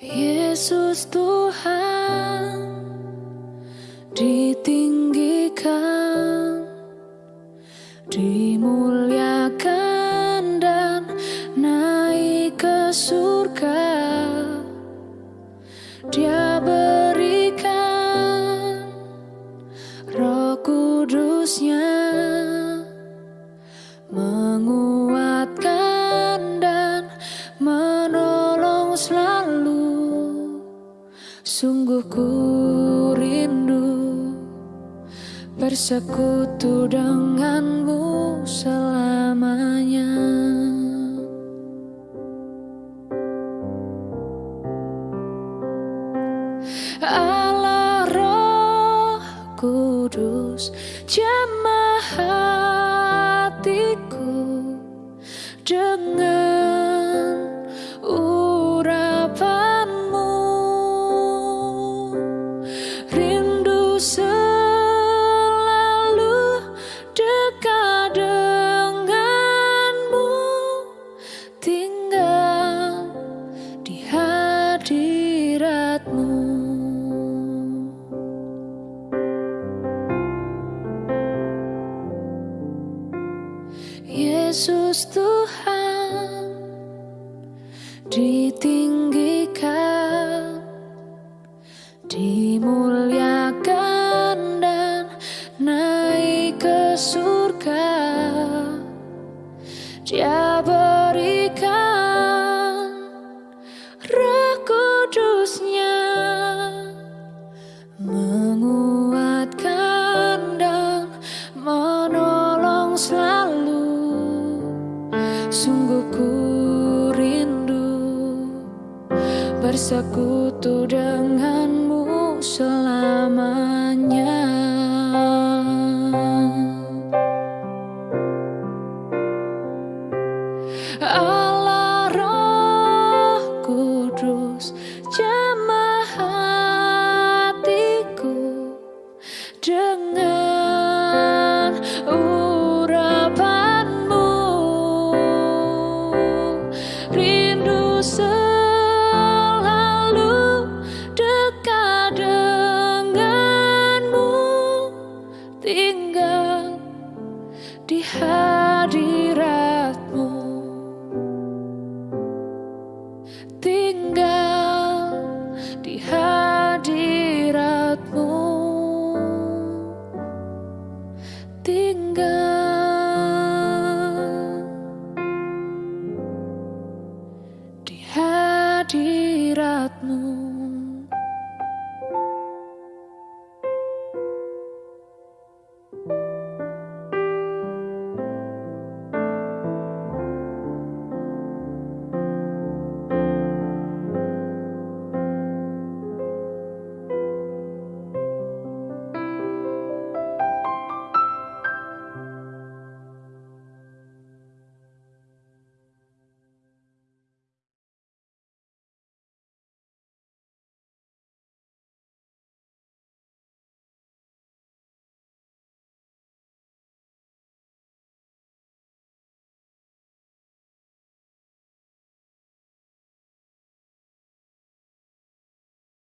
Yesus Tuhan ditinggikan, dimuliakan surga. Dia berikan roh kudusnya menguatkan dan menolong selalu. Sungguh ku rindu bersekutu denganmu selamanya. Kudus jamah hatiku. Dengan Yesus Tuhan ditinggikan, dimuliakan dan naik ke surga. Bersekutu denganmu selamanya